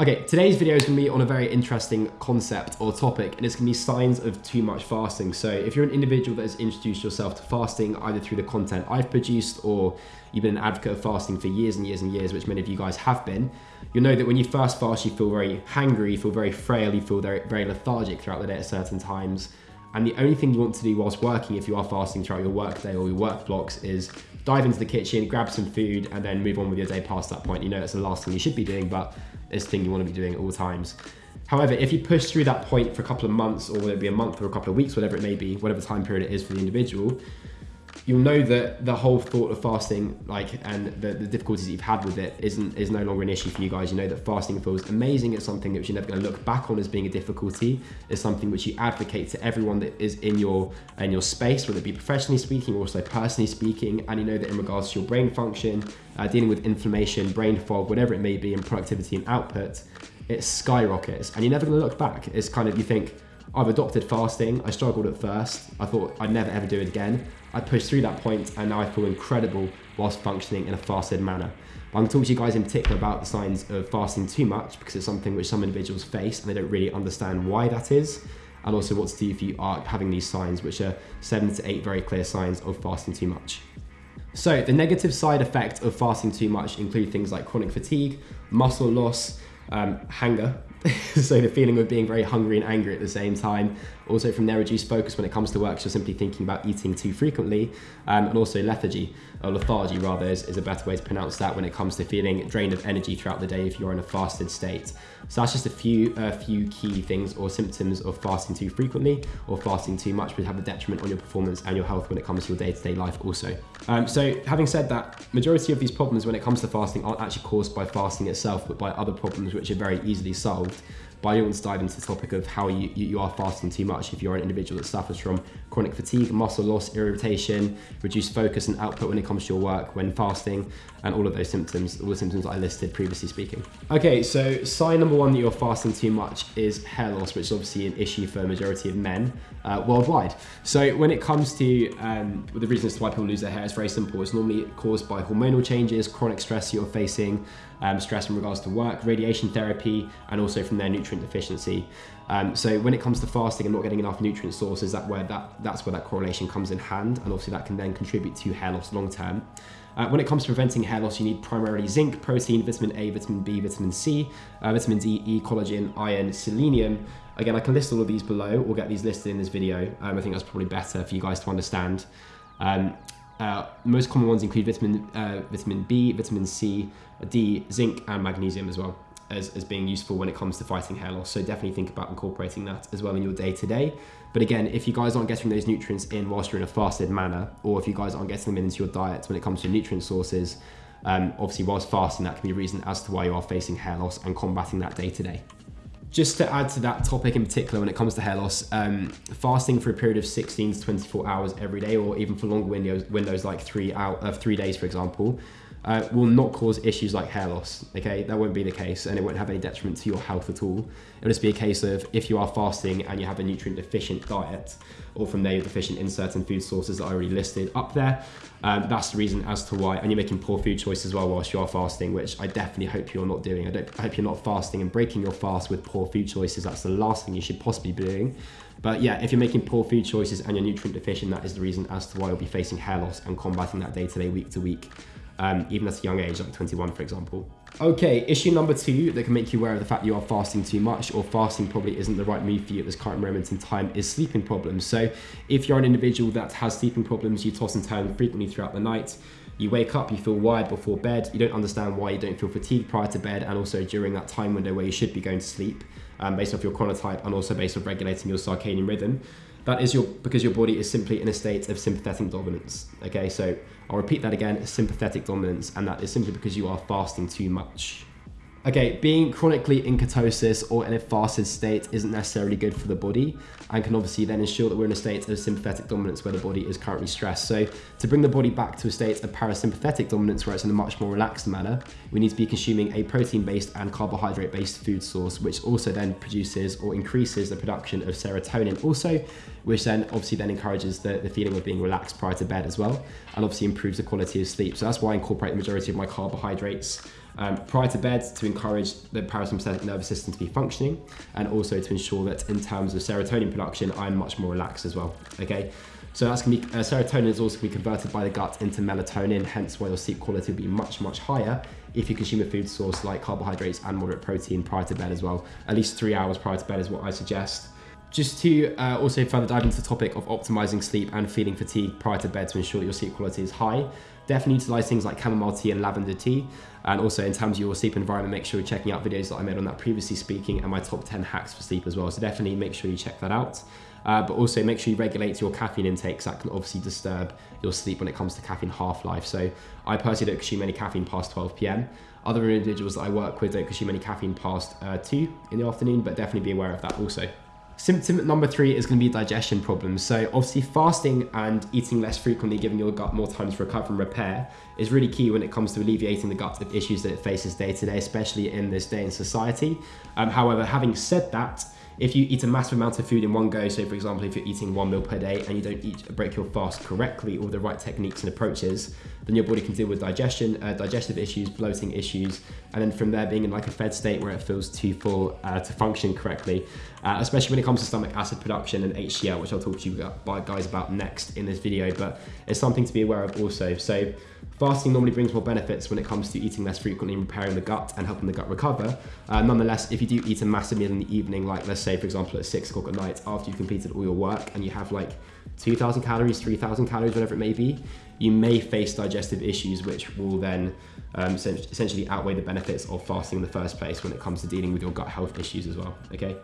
Okay, today's video is gonna be on a very interesting concept or topic, and it's gonna be signs of too much fasting. So if you're an individual that has introduced yourself to fasting, either through the content I've produced or you've been an advocate of fasting for years and years and years, which many of you guys have been, you'll know that when you first fast, you feel very hangry, you feel very frail, you feel very, very lethargic throughout the day at certain times. And the only thing you want to do whilst working, if you are fasting throughout your workday or your work blocks, is dive into the kitchen, grab some food, and then move on with your day past that point. You know that's the last thing you should be doing, but it's the thing you want to be doing at all times. However, if you push through that point for a couple of months, or whether it be a month or a couple of weeks, whatever it may be, whatever time period it is for the individual, you'll know that the whole thought of fasting, like, and the, the difficulties you've had with it, isn't is no longer an issue for you guys. You know that fasting feels amazing. It's something that you're never going to look back on as being a difficulty. It's something which you advocate to everyone that is in your in your space, whether it be professionally speaking or also personally speaking. And you know that in regards to your brain function, uh, dealing with inflammation, brain fog, whatever it may be, and productivity and output, it skyrockets. And you're never going to look back. It's kind of you think I've adopted fasting. I struggled at first. I thought I'd never ever do it again. I pushed through that point and now I feel incredible whilst functioning in a fasted manner. But I'm going to talk to you guys in particular about the signs of fasting too much because it's something which some individuals face and they don't really understand why that is. And also what to do if you are having these signs, which are seven to eight very clear signs of fasting too much. So the negative side effect of fasting too much include things like chronic fatigue, muscle loss, um, hunger, so the feeling of being very hungry and angry at the same time. Also from their reduced focus when it comes to work, so simply thinking about eating too frequently. Um, and also lethargy, or lethargy rather, is, is, a better way to pronounce that when it comes to feeling drained of energy throughout the day if you're in a fasted state. So that's just a few, few key things or symptoms of fasting too frequently or fasting too much would have a detriment on your performance and your health when it comes to your day-to-day -day life also. Um, so having said that, majority of these problems when it comes to fasting aren't actually caused by fasting itself, but by other problems which are very easily solved but I do want to dive into the topic of how you, you are fasting too much if you're an individual that suffers from chronic fatigue, muscle loss, irritation, reduced focus and output when it comes to your work when fasting, and all of those symptoms, all the symptoms I listed previously speaking. Okay, so sign number one that you're fasting too much is hair loss, which is obviously an issue for a majority of men uh, worldwide. So when it comes to um, the reasons why people lose their hair, it's very simple. It's normally caused by hormonal changes, chronic stress you're facing, um, stress in regards to work, radiation therapy, and also from their nutrient deficiency. Um, so when it comes to fasting and not getting enough nutrient sources, that where that that's where that correlation comes in hand, and obviously that can then contribute to hair loss long term. Uh, when it comes to preventing hair loss, you need primarily zinc, protein, vitamin A, vitamin B, vitamin C, uh, vitamin D, E, collagen, iron, selenium. Again, I can list all of these below or get these listed in this video. Um, I think that's probably better for you guys to understand. Um, uh, most common ones include vitamin, uh, vitamin B, vitamin C, D, zinc, and magnesium as well as, as being useful when it comes to fighting hair loss. So definitely think about incorporating that as well in your day to day. But again, if you guys aren't getting those nutrients in whilst you're in a fasted manner, or if you guys aren't getting them into your diet when it comes to nutrient sources, um, obviously whilst fasting, that can be a reason as to why you are facing hair loss and combating that day to day. Just to add to that topic in particular, when it comes to hair loss, um, fasting for a period of 16 to 24 hours every day, or even for longer windows, windows like three out of uh, three days, for example, uh, will not cause issues like hair loss. Okay, that won't be the case, and it won't have any detriment to your health at all. It'll just be a case of if you are fasting and you have a nutrient deficient diet, or from there you're deficient in certain food sources that I already listed up there. Um, that's the reason as to why, and you're making poor food choices as well whilst you are fasting, which I definitely hope you're not doing. I, don't, I hope you're not fasting and breaking your fast with poor food choices. That's the last thing you should possibly be doing. But yeah, if you're making poor food choices and you're nutrient deficient, that is the reason as to why you'll be facing hair loss and combating that day to day, week to week um, even at a young age, like 21, for example. Okay, issue number two that can make you aware of the fact you are fasting too much or fasting probably isn't the right move for you at this current moment in time is sleeping problems. So if you're an individual that has sleeping problems, you toss and turn frequently throughout the night, you wake up, you feel wired before bed, you don't understand why you don't feel fatigued prior to bed and also during that time window where you should be going to sleep um, based off your chronotype and also based off regulating your circadian rhythm. That is your because your body is simply in a state of sympathetic dominance. Okay, so I'll repeat that again, sympathetic dominance, and that is simply because you are fasting too much. Okay, being chronically in ketosis or in a fasted state isn't necessarily good for the body and can obviously then ensure that we're in a state of sympathetic dominance where the body is currently stressed. So to bring the body back to a state of parasympathetic dominance where it's in a much more relaxed manner, we need to be consuming a protein-based and carbohydrate-based food source, which also then produces or increases the production of serotonin also, which then obviously then encourages the, the feeling of being relaxed prior to bed as well, and obviously improves the quality of sleep. So that's why I incorporate the majority of my carbohydrates um, prior to bed to encourage the parasympathetic nervous system to be functioning and also to ensure that in terms of serotonin production, I'm much more relaxed as well. Okay. So that's to be uh, serotonin is also to be converted by the gut into melatonin, hence why your sleep quality will be much, much higher if you consume a food source like carbohydrates and moderate protein prior to bed as well. At least three hours prior to bed is what I suggest. Just to uh, also further dive into the topic of optimizing sleep and feeling fatigue prior to bed to ensure your sleep quality is high, definitely utilize things like chamomile tea and lavender tea. And also in terms of your sleep environment, make sure you're checking out videos that I made on that previously speaking and my top 10 hacks for sleep as well. So definitely make sure you check that out. Uh, but also make sure you regulate your caffeine intake because that can obviously disturb your sleep when it comes to caffeine half-life. So I personally don't consume any caffeine past 12 p.m. Other individuals that I work with don't consume any caffeine past uh, 2 in the afternoon, but definitely be aware of that also. Symptom number three is going to be digestion problems. So obviously fasting and eating less frequently, giving your gut more time to recover and repair is really key when it comes to alleviating the gut issues that it faces day to day, especially in this day in society. Um, however, having said that, if you eat a massive amount of food in one go, so for example, if you're eating one meal per day and you don't eat, break your fast correctly or the right techniques and approaches, then your body can deal with digestion, uh, digestive issues, bloating issues, and then from there being in like a fed state where it feels too full uh, to function correctly, uh, especially when it comes to stomach acid production and HCl, which I'll talk to you guys about next in this video, but it's something to be aware of also. So Fasting normally brings more benefits when it comes to eating less frequently and repairing the gut and helping the gut recover. Uh, nonetheless, if you do eat a massive meal in the evening, like let's say, for example, at six o'clock at night after you've completed all your work and you have like 2,000 calories, 3,000 calories, whatever it may be, you may face digestive issues, which will then um, essentially outweigh the benefits of fasting in the first place when it comes to dealing with your gut health issues as well, okay?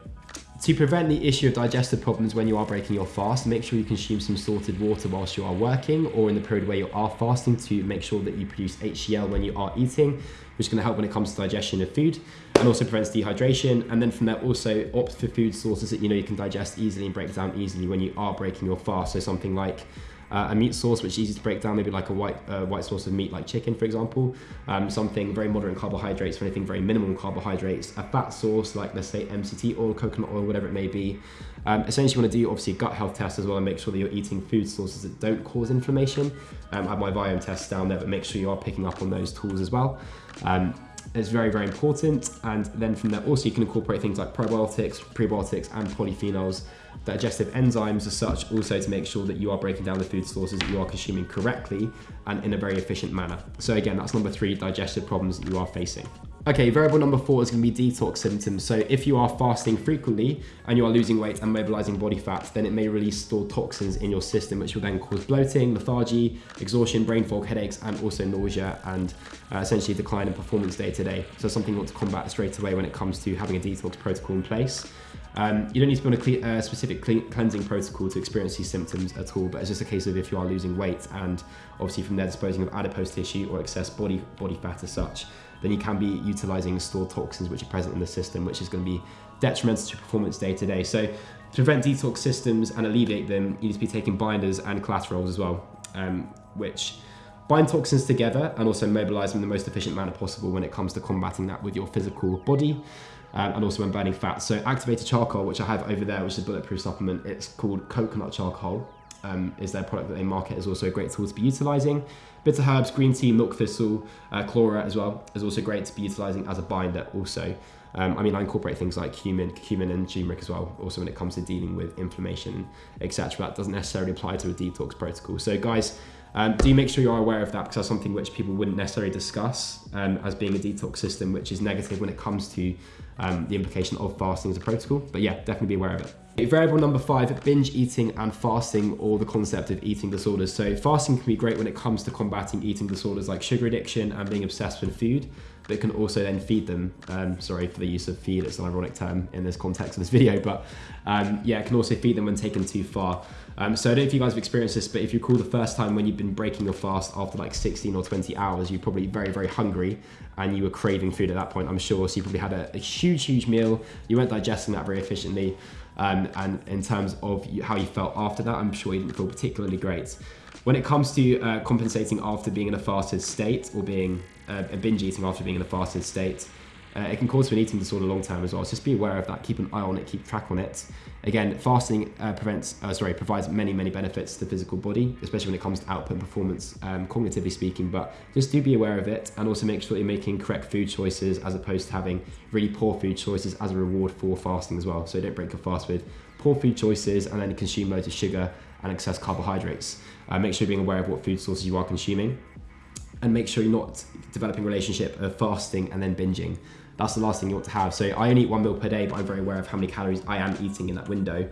To prevent the issue of digestive problems when you are breaking your fast, make sure you consume some salted water whilst you are working or in the period where you are fasting to make sure that you produce HCl when you are eating, which is going to help when it comes to digestion of food and also prevents dehydration. And then from there, also opt for food sources that you know you can digest easily and break down easily when you are breaking your fast. So something like uh, a meat source which is easy to break down, maybe like a white uh, white source of meat like chicken, for example. Um, something very moderate in carbohydrates, or anything very minimal in carbohydrates. A fat source like let's say MCT oil, coconut oil, whatever it may be. Um, essentially, you want to do obviously a gut health test as well and make sure that you're eating food sources that don't cause inflammation. Um, I have my Viome tests down there, but make sure you are picking up on those tools as well. Um, it's very, very important. And then from there, also you can incorporate things like probiotics, prebiotics, and polyphenols digestive enzymes as such also to make sure that you are breaking down the food sources that you are consuming correctly and in a very efficient manner. So again, that's number three, digestive problems that you are facing. Okay, variable number four is going to be detox symptoms. So if you are fasting frequently and you are losing weight and mobilizing body fat, then it may release stored toxins in your system, which will then cause bloating, lethargy, exhaustion, brain fog, headaches, and also nausea and uh, essentially decline in performance day to day. So something you want to combat straight away when it comes to having a detox protocol in place. Um, you don't need to be on a uh, specific cleansing protocol to experience these symptoms at all, but it's just a case of if you are losing weight and obviously from there disposing of adipose tissue or excess body body fat as such, then you can be utilizing stored toxins which are present in the system, which is going to be detrimental to performance day to day. So to prevent detox systems and alleviate them, you need to be taking binders and chelators as well, um, which bind toxins together and also mobilize them in the most efficient manner possible when it comes to combating that with your physical body um, and also when burning fat. So activated charcoal, which I have over there, which is a bulletproof supplement, it's called coconut charcoal. Um, is their product that they market is also a great tool to be utilizing. Bitter herbs, green tea, milk thistle, uh, chlorella as well is also great to be utilizing as a binder also. Um, I mean, I incorporate things like cumin, cumin and turmeric as well, also when it comes to dealing with inflammation, etc. That doesn't necessarily apply to a detox protocol. So guys, um, do make sure you're aware of that because that's something which people wouldn't necessarily discuss um, as being a detox system, which is negative when it comes to um, the implication of fasting as a protocol. But yeah, definitely be aware of it. Variable number five, binge eating and fasting or the concept of eating disorders. So fasting can be great when it comes to combating eating disorders like sugar addiction and being obsessed with food, it can also then feed them. Um, sorry for the use of feed, it's an ironic term in this context of this video, but um, yeah, it can also feed them when taken too far. Um, so I don't know if you guys have experienced this, but if you recall the first time when you've been breaking your fast after like 16 or 20 hours, you're probably very, very hungry and you were craving food at that point, I'm sure. So you probably had a, a huge, huge meal. You weren't digesting that very efficiently. Um, and in terms of how you felt after that, I'm sure you didn't feel particularly great. When it comes to uh, compensating after being in a fasted state or being uh, binge eating after being in a fasted state, uh, it can cause an eating disorder long term as well. So just be aware of that. Keep an eye on it. Keep track on it. Again, fasting uh, prevents, uh, sorry, provides many, many benefits to the physical body, especially when it comes to output and performance, um, cognitively speaking. But just do be aware of it, and also make sure you're making correct food choices as opposed to having really poor food choices as a reward for fasting as well. So don't break your fast with poor food choices and then consume loads of sugar and excess carbohydrates. Uh, make sure you're being aware of what food sources you are consuming and make sure you're not developing a relationship of fasting and then binging. That's the last thing you want to have. So I only eat one meal per day, but I'm very aware of how many calories I am eating in that window.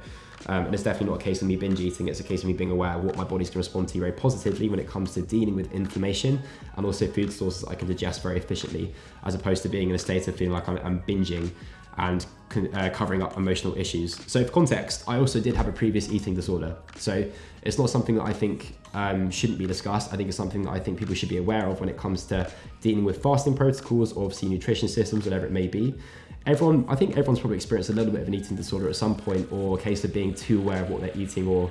Um, and it's definitely not a case of me binge eating. It's a case of me being aware of what my body's going to respond to very positively when it comes to dealing with inflammation and also food sources I can digest very efficiently, as opposed to being in a state of feeling like I'm, I'm binging and uh, covering up emotional issues. So, for context, I also did have a previous eating disorder. So, it's not something that I think um, shouldn't be discussed. I think it's something that I think people should be aware of when it comes to dealing with fasting protocols or obviously nutrition systems, whatever it may be. Everyone, I think everyone's probably experienced a little bit of an eating disorder at some point, or a case of being too aware of what they're eating or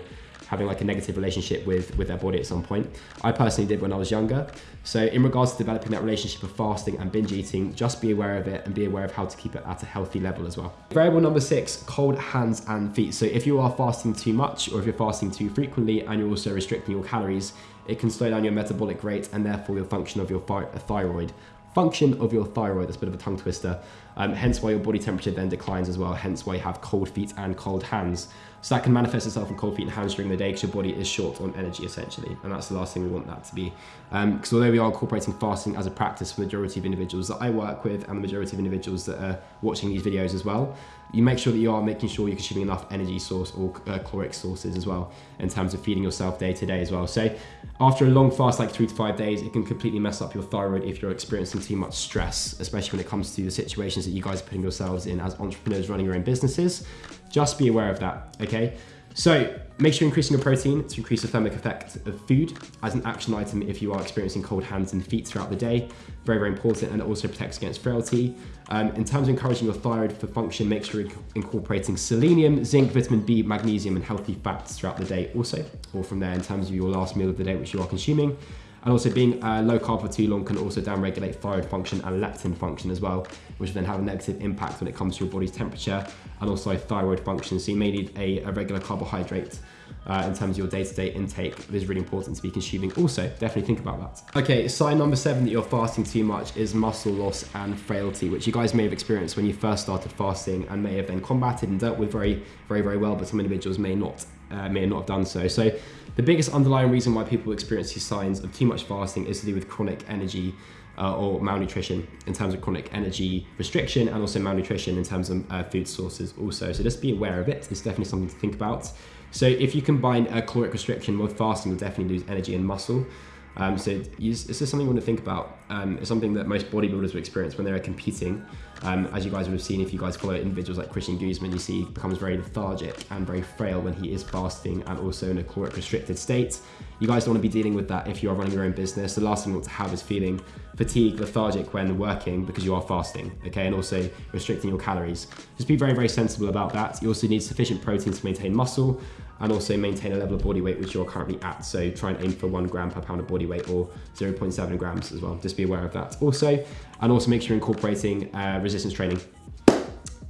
having like a negative relationship with with their body at some point. I personally did when I was younger. So in regards to developing that relationship of fasting and binge eating, just be aware of it and be aware of how to keep it at a healthy level as well. Variable number six, cold hands and feet. So if you are fasting too much or if you're fasting too frequently and you're also restricting your calories, it can slow down your metabolic rate and therefore your function of your thyroid function of your thyroid. That's a bit of a tongue twister. Um, hence why your body temperature then declines as well. Hence why you have cold feet and cold hands. So that can manifest itself in cold feet and hands during the day because your body is short on energy essentially. And that's the last thing we want that to be. Because um, although we are incorporating fasting as a practice for the majority of individuals that I work with and the majority of individuals that are watching these videos as well, you make sure that you are making sure you're consuming enough energy source or uh, caloric sources as well in terms of feeding yourself day to day as well. So after a long fast, like three to five days, it can completely mess up your thyroid if you're experiencing too much stress, especially when it comes to the situations that you guys are putting yourselves in as entrepreneurs running your own businesses. Just be aware of that, okay? So make sure you're increasing your protein to increase the thermic effect of food as an action item if you are experiencing cold hands and feet throughout the day. Very, very important and it also protects against frailty. Um, in terms of encouraging your thyroid for function, make sure you're incorporating selenium, zinc, vitamin B, magnesium and healthy fats throughout the day also. Or from there in terms of your last meal of the day which you are consuming. And also being uh, low carb for too long can also downregulate thyroid function and leptin function as well, which then have a negative impact when it comes to your body's temperature and also thyroid function. So you may need a, a regular carbohydrate uh, in terms of your day-to-day intake it is really important to be consuming also definitely think about that okay sign number seven that you're fasting too much is muscle loss and frailty which you guys may have experienced when you first started fasting and may have then combated and dealt with very very very well but some individuals may not uh, may not have done so so the biggest underlying reason why people experience these signs of too much fasting is to do with chronic energy uh, or malnutrition in terms of chronic energy restriction and also malnutrition in terms of uh, food sources also. So just be aware of it. It's definitely something to think about. So if you combine a caloric restriction with fasting, you'll definitely lose energy and muscle. Um, so it's just something you want to think about. Um, it's something that most bodybuilders will experience when they're competing. Um, as you guys would have seen, if you guys follow individuals like Christian Guzman, you see he becomes very lethargic and very frail when he is fasting and also in a caloric restricted state. You guys don't want to be dealing with that if you are running your own business. The last thing you want to have is feeling fatigued, lethargic when working because you are fasting, okay, and also restricting your calories. Just be very, very sensible about that. You also need sufficient protein to maintain muscle and also maintain a level of body weight which you're currently at. So try and aim for one gram per pound of body weight or 0.7 grams as well. Just be aware of that also. And also make sure you're incorporating uh, resistance training.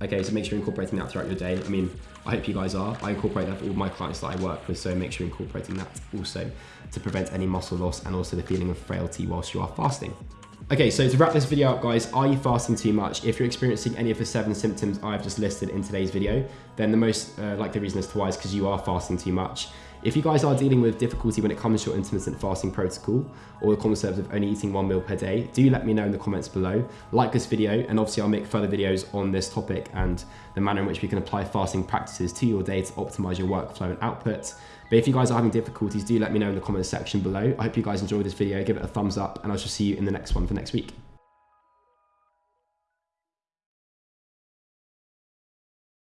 Okay, so make sure you're incorporating that throughout your day. I mean, I hope you guys are. I incorporate that for all my clients that I work with, so make sure you're incorporating that also to prevent any muscle loss and also the feeling of frailty whilst you are fasting. Okay, so to wrap this video up, guys, are you fasting too much? If you're experiencing any of the seven symptoms I've just listed in today's video, then the most uh, likely reason as to why is because you are fasting too much. If you guys are dealing with difficulty when it comes to your intermittent fasting protocol or the concept of only eating one meal per day, do let me know in the comments below. Like this video, and obviously I'll make further videos on this topic and the manner in which we can apply fasting practices to your day to optimize your workflow and output. But if you guys are having difficulties, do let me know in the comments section below. I hope you guys enjoyed this video. Give it a thumbs up, and I shall see you in the next one for next week.